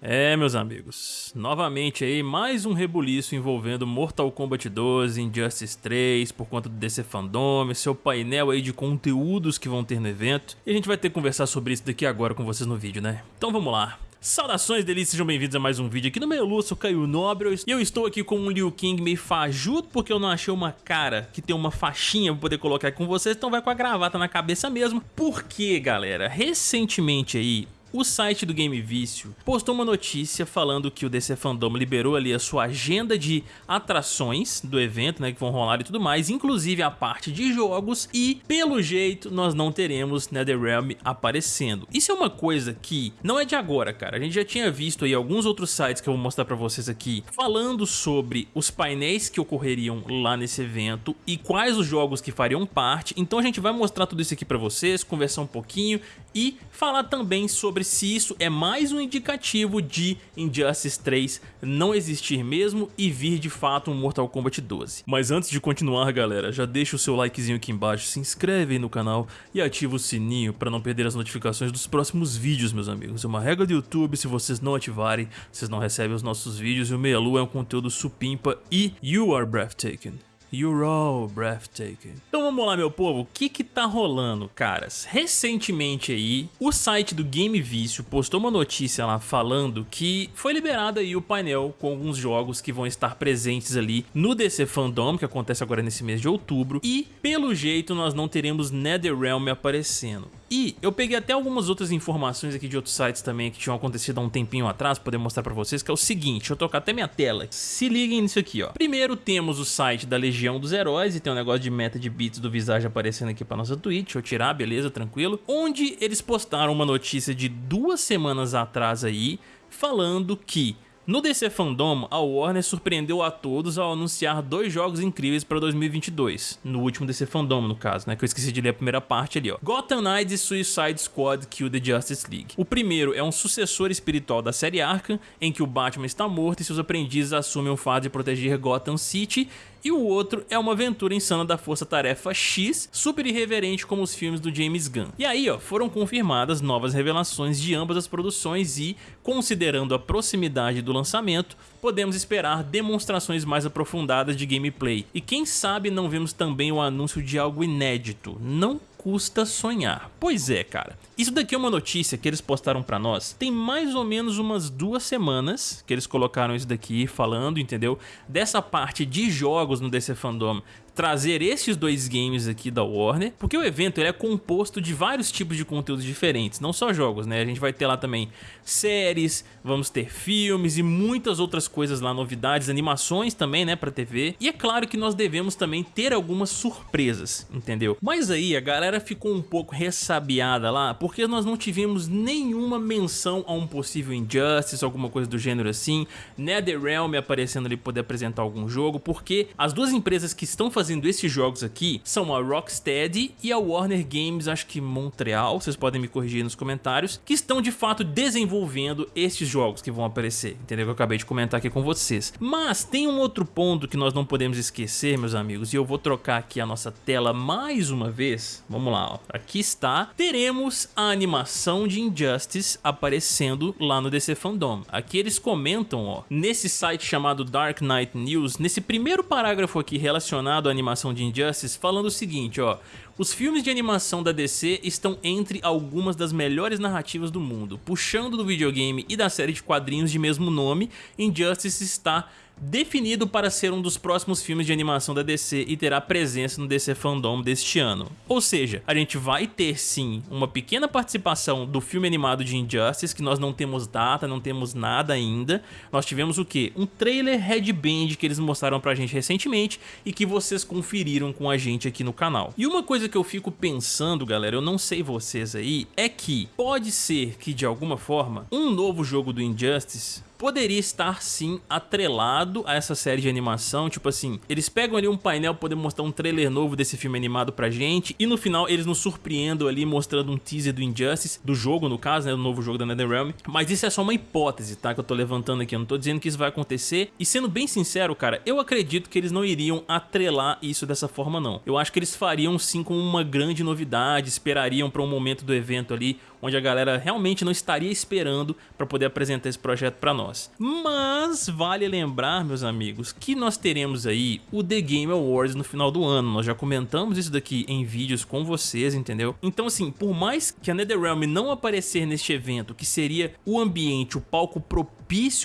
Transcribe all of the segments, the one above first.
É, meus amigos, novamente aí mais um rebuliço envolvendo Mortal Kombat 12, Injustice 3, por conta do DC Fandom, seu painel aí de conteúdos que vão ter no evento, e a gente vai ter que conversar sobre isso daqui agora com vocês no vídeo, né? Então vamos lá. Saudações delícias, sejam bem-vindos a mais um vídeo aqui no Meio sou Caio Nobre e eu estou aqui com um Liu Kang meio fajuto porque eu não achei uma cara que tem uma faixinha pra poder colocar aqui com vocês, então vai com a gravata na cabeça mesmo. Porque, galera, recentemente aí o site do Game Vício postou uma notícia falando que o DC Fandom liberou ali a sua agenda de atrações do evento, né, que vão rolar e tudo mais, inclusive a parte de jogos e, pelo jeito, nós não teremos NetherRealm aparecendo. Isso é uma coisa que não é de agora, cara. A gente já tinha visto aí alguns outros sites que eu vou mostrar pra vocês aqui falando sobre os painéis que ocorreriam lá nesse evento e quais os jogos que fariam parte. Então a gente vai mostrar tudo isso aqui pra vocês, conversar um pouquinho e falar também sobre se isso é mais um indicativo de Injustice 3 não existir mesmo e vir de fato um Mortal Kombat 12. Mas antes de continuar galera, já deixa o seu likezinho aqui embaixo, se inscreve aí no canal e ativa o sininho para não perder as notificações dos próximos vídeos meus amigos. É uma regra do YouTube, se vocês não ativarem, vocês não recebem os nossos vídeos e o Meia Lua é um conteúdo supimpa e you are breathtaking. You're all breathtaking. Então vamos lá, meu povo, o que que tá rolando, caras? Recentemente aí, o site do Game Vício postou uma notícia lá falando que foi liberado aí o painel com alguns jogos que vão estar presentes ali no DC Fandom, que acontece agora nesse mês de outubro, e pelo jeito nós não teremos NetherRealm aparecendo. E eu peguei até algumas outras informações aqui de outros sites também que tinham acontecido há um tempinho atrás, pra poder mostrar pra vocês, que é o seguinte, deixa eu trocar até minha tela. Se liguem nisso aqui, ó. Primeiro temos o site da Legião dos Heróis, e tem um negócio de meta de bits do Visage aparecendo aqui pra nossa Twitch, deixa eu tirar, beleza, tranquilo. Onde eles postaram uma notícia de duas semanas atrás aí, falando que no DC Fandom, a Warner surpreendeu a todos ao anunciar dois jogos incríveis para 2022, no último DC Fandom no caso, né, que eu esqueci de ler a primeira parte ali, ó. Gotham Knights e Suicide Squad Kill the Justice League. O primeiro é um sucessor espiritual da série Arkham, em que o Batman está morto e seus aprendizes assumem o fato de proteger Gotham City e o outro é uma aventura insana da Força Tarefa X, super irreverente como os filmes do James Gunn. E aí, ó, foram confirmadas novas revelações de ambas as produções e, considerando a proximidade do lançamento, podemos esperar demonstrações mais aprofundadas de gameplay. E quem sabe não vemos também o anúncio de algo inédito, não custa sonhar. Pois é, cara. Isso daqui é uma notícia que eles postaram pra nós tem mais ou menos umas duas semanas que eles colocaram isso daqui falando, entendeu? Dessa parte de jogos no DC Fandom trazer esses dois games aqui da Warner, porque o evento ele é composto de vários tipos de conteúdos diferentes, não só jogos, né? A gente vai ter lá também séries, vamos ter filmes e muitas outras coisas lá, novidades, animações também, né, pra TV. E é claro que nós devemos também ter algumas surpresas, entendeu? Mas aí a galera ficou um pouco ressabiada lá, porque nós não tivemos nenhuma menção a um possível Injustice, alguma coisa do gênero assim, NetherRealm aparecendo ali poder apresentar algum jogo, porque as duas empresas que estão fazendo fazendo esses jogos aqui são a Rocksteady e a Warner Games, acho que Montreal, vocês podem me corrigir nos comentários, que estão de fato desenvolvendo esses jogos que vão aparecer, entendeu? Que eu acabei de comentar aqui com vocês. Mas tem um outro ponto que nós não podemos esquecer, meus amigos, e eu vou trocar aqui a nossa tela mais uma vez. Vamos lá, ó. aqui está. Teremos a animação de Injustice aparecendo lá no DC Fandom. Aqui eles comentam, ó, nesse site chamado Dark Knight News, nesse primeiro parágrafo aqui relacionado à animação de Injustice falando o seguinte, ó. Os filmes de animação da DC estão entre algumas das melhores narrativas do mundo. Puxando do videogame e da série de quadrinhos de mesmo nome, Injustice está definido para ser um dos próximos filmes de animação da DC e terá presença no DC Fandom deste ano. Ou seja, a gente vai ter sim uma pequena participação do filme animado de Injustice, que nós não temos data, não temos nada ainda. Nós tivemos o que? Um trailer headband que eles mostraram pra gente recentemente e que vocês conferiram com a gente aqui no canal. E uma coisa que eu fico pensando, galera, eu não sei vocês aí, é que pode ser que de alguma forma um novo jogo do Injustice poderia estar sim atrelado a essa série de animação, tipo assim, eles pegam ali um painel para poder mostrar um trailer novo desse filme animado pra gente e no final eles nos surpreendem ali mostrando um teaser do Injustice, do jogo no caso, né, do novo jogo da NetherRealm, mas isso é só uma hipótese, tá, que eu tô levantando aqui, eu não tô dizendo que isso vai acontecer. E sendo bem sincero, cara, eu acredito que eles não iriam atrelar isso dessa forma não, eu acho que eles fariam sim com uma grande novidade, esperariam para um momento do evento ali onde a galera realmente não estaria esperando para poder apresentar esse projeto para nós. Mas vale lembrar, meus amigos, que nós teremos aí o The Game Awards no final do ano. Nós já comentamos isso daqui em vídeos com vocês, entendeu? Então assim, por mais que a NetherRealm não aparecer neste evento, que seria o ambiente, o palco propício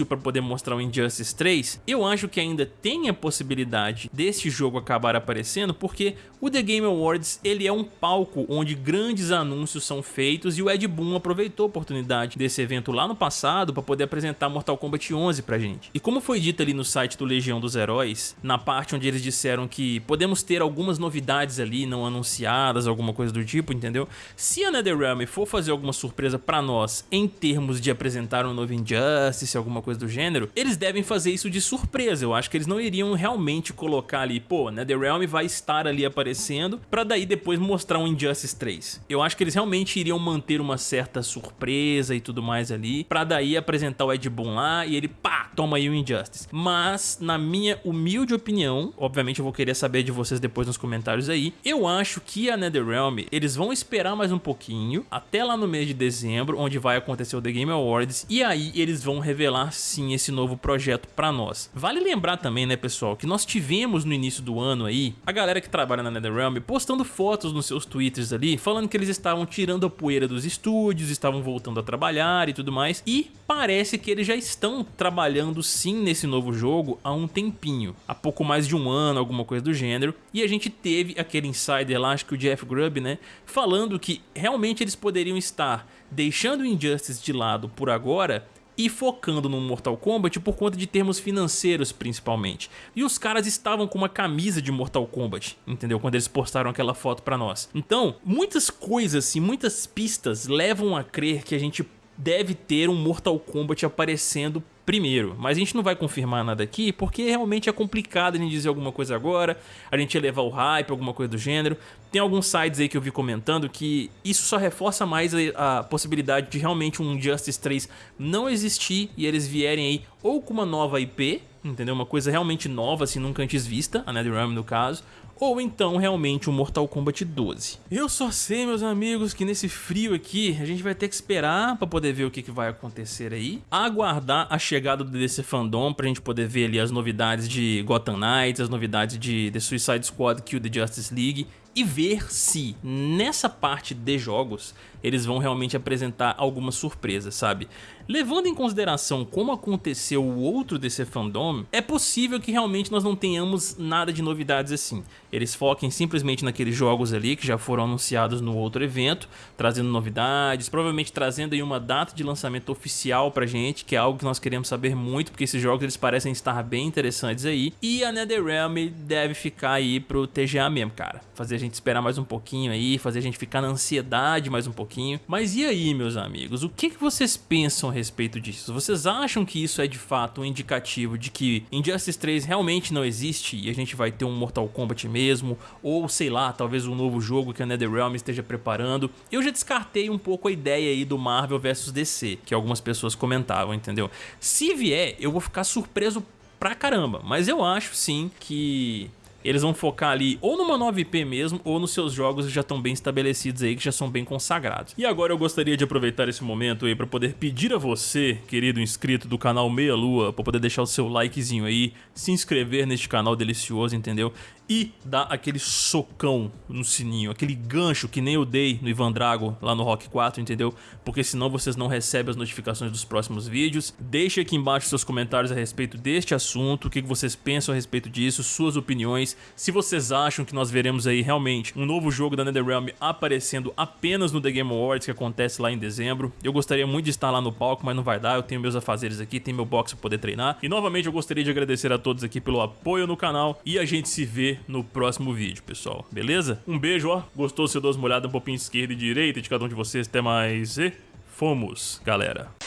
para poder mostrar o Injustice 3, eu acho que ainda tem a possibilidade desse jogo acabar aparecendo, porque o The Game Awards ele é um palco onde grandes anúncios são feitos e o Ed Boon aproveitou a oportunidade desse evento lá no passado para poder apresentar Mortal Kombat 11 pra gente. E como foi dito ali no site do Legião dos Heróis, na parte onde eles disseram que podemos ter algumas novidades ali não anunciadas, alguma coisa do tipo, entendeu? Se a NetherRealm for fazer alguma surpresa pra nós em termos de apresentar um novo Injustice, alguma coisa do gênero, eles devem fazer isso de surpresa. Eu acho que eles não iriam realmente colocar ali, pô, NetherRealm vai estar ali aparecendo pra daí depois mostrar um Injustice 3. Eu acho que eles realmente iriam manter uma certa surpresa e tudo mais ali, pra daí apresentar o Ed Boon lá e ele, pá, toma aí o Injustice. Mas, na minha humilde opinião, obviamente eu vou querer saber de vocês depois nos comentários aí, eu acho que a NetherRealm, eles vão esperar mais um pouquinho, até lá no mês de dezembro, onde vai acontecer o The Game Awards, e aí eles vão revelar sim esse novo projeto pra nós. Vale lembrar também, né pessoal, que nós tivemos no início do ano aí, a galera que trabalha na NetherRealm postando fotos nos seus twitters ali, falando que eles estavam tirando a poeira dos estúdios, estavam voltando a trabalhar e tudo mais, e parece que eles já estão trabalhando sim nesse novo jogo há um tempinho, há pouco mais de um ano, alguma coisa do gênero, e a gente teve aquele insider lá, acho que o Jeff Grubb, né, falando que realmente eles poderiam estar deixando o Injustice de lado por agora e focando no Mortal Kombat por conta de termos financeiros principalmente. E os caras estavam com uma camisa de Mortal Kombat, entendeu? Quando eles postaram aquela foto pra nós. Então, muitas coisas e muitas pistas levam a crer que a gente deve ter um Mortal Kombat aparecendo primeiro, mas a gente não vai confirmar nada aqui porque realmente é complicado a gente dizer alguma coisa agora, a gente elevar o hype, alguma coisa do gênero. Tem alguns sites aí que eu vi comentando que isso só reforça mais a, a possibilidade de realmente um Justice 3 não existir e eles vierem aí ou com uma nova IP, entendeu? Uma coisa realmente nova, assim, nunca antes vista, a NetherRealm no caso, ou então realmente o Mortal Kombat 12. Eu só sei, meus amigos, que nesse frio aqui a gente vai ter que esperar para poder ver o que, que vai acontecer aí, aguardar a chegada do DC Fandom pra gente poder ver ali as novidades de Gotham Knights, as novidades de The Suicide Squad Kill the Justice League e ver se nessa parte de jogos eles vão realmente apresentar alguma surpresa, sabe? Levando em consideração como aconteceu o outro DC Fandom, é possível que realmente nós não tenhamos nada de novidades assim. Eles foquem simplesmente naqueles jogos ali que já foram anunciados no outro evento, trazendo novidades, provavelmente trazendo aí uma data de lançamento oficial pra gente, que é algo que nós queremos saber muito, porque esses jogos eles parecem estar bem interessantes aí. E a NetherRealm deve ficar aí pro TGA mesmo, cara. Fazer a gente esperar mais um pouquinho aí, fazer a gente ficar na ansiedade mais um pouquinho. Mas e aí, meus amigos, o que, que vocês pensam a respeito disso? Vocês acham que isso é de fato um indicativo de que Injustice 3 realmente não existe e a gente vai ter um Mortal Kombat mesmo? Ou sei lá, talvez um novo jogo que a NetherRealm esteja preparando? Eu já descartei um pouco a ideia aí do Marvel vs DC, que algumas pessoas comentavam, entendeu? Se vier, eu vou ficar surpreso pra caramba, mas eu acho sim que eles vão focar ali ou numa nova IP mesmo, ou nos seus jogos que já estão bem estabelecidos aí, que já são bem consagrados. E agora eu gostaria de aproveitar esse momento aí para poder pedir a você, querido inscrito do canal Meia Lua, para poder deixar o seu likezinho aí, se inscrever neste canal delicioso, entendeu? e dar aquele socão no sininho, aquele gancho que nem eu dei no Ivan Drago lá no Rock 4, entendeu? Porque senão vocês não recebem as notificações dos próximos vídeos. Deixe aqui embaixo seus comentários a respeito deste assunto, o que vocês pensam a respeito disso, suas opiniões, se vocês acham que nós veremos aí realmente um novo jogo da NetherRealm aparecendo apenas no The Game Awards que acontece lá em dezembro. Eu gostaria muito de estar lá no palco, mas não vai dar, eu tenho meus afazeres aqui, tenho meu box para poder treinar. E novamente eu gostaria de agradecer a todos aqui pelo apoio no canal e a gente se vê no próximo vídeo, pessoal. Beleza? Um beijo, ó. Gostou? Você dá uma olhada um pouquinho esquerda e direita de cada um de vocês. Até mais e fomos, galera.